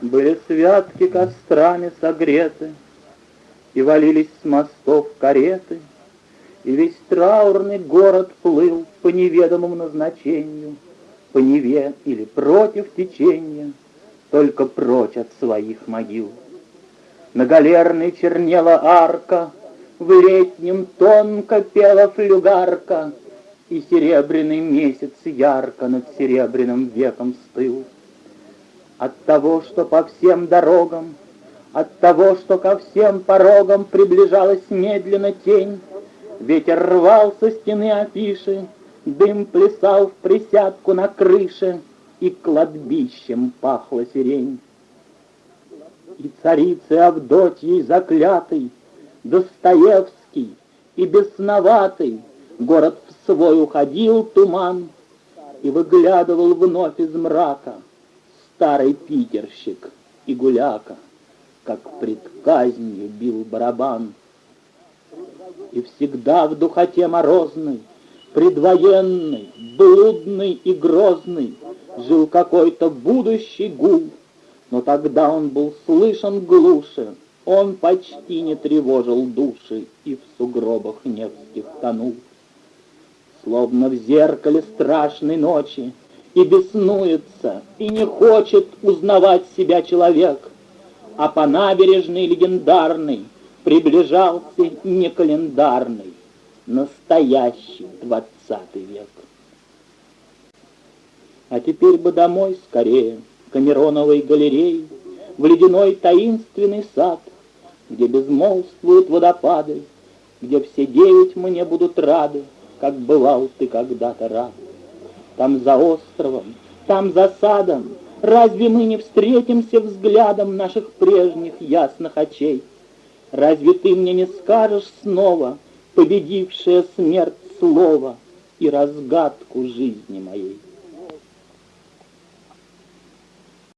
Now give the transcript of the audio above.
Были святки кострами согреты, И валились с мостов кареты, И весь траурный город плыл По неведомому назначению, По Неве или против течения, Только прочь от своих могил. На галерной чернела арка, В летнем тонко пела флюгарка, И серебряный месяц ярко Над серебряным веком стыл. От того, что по всем дорогам, От того, что ко всем порогам Приближалась медленно тень, Ветер рвал со стены афиши, Дым плясал в присядку на крыше, И кладбищем пахла сирень. И царицы Авдотьей заклятый, Достоевский и бесноватый, Город в свой уходил туман, И выглядывал вновь из мрака Старый питерщик и гуляка, Как пред казнью бил барабан. И всегда в духоте морозной, Предвоенный, блудный и грозный, Жил какой-то будущий гул, но тогда он был слышен глуше, Он почти не тревожил души И в сугробах невских тонул. Словно в зеркале страшной ночи И беснуется, и не хочет Узнавать себя человек, А по набережной легендарной Приближался не календарный, Настоящий двадцатый век. А теперь бы домой скорее — Камероновой галереи, В ледяной таинственный сад, Где безмолвствуют водопады, Где все девять мне будут рады, Как бывал ты когда-то рад. Там за островом, там за садом, Разве мы не встретимся взглядом Наших прежних ясных очей? Разве ты мне не скажешь снова, Победившая смерть слово И разгадку жизни моей?